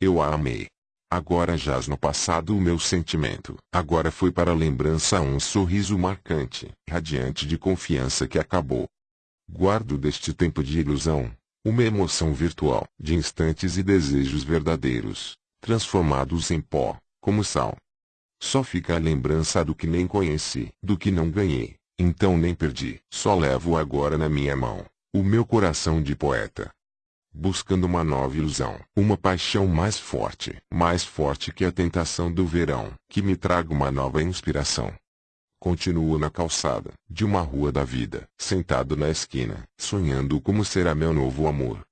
Eu a amei. Agora jaz no passado o meu sentimento. Agora foi para a lembrança um sorriso marcante, radiante de confiança que acabou. Guardo deste tempo de ilusão, uma emoção virtual, de instantes e desejos verdadeiros, transformados em pó, como sal. Só fica a lembrança do que nem conheci, do que não ganhei, então nem perdi. Só levo agora na minha mão, o meu coração de poeta, buscando uma nova ilusão, uma paixão mais forte, mais forte que a tentação do verão, que me traga uma nova inspiração. Continuo na calçada, de uma rua da vida, sentado na esquina, sonhando como será meu novo amor.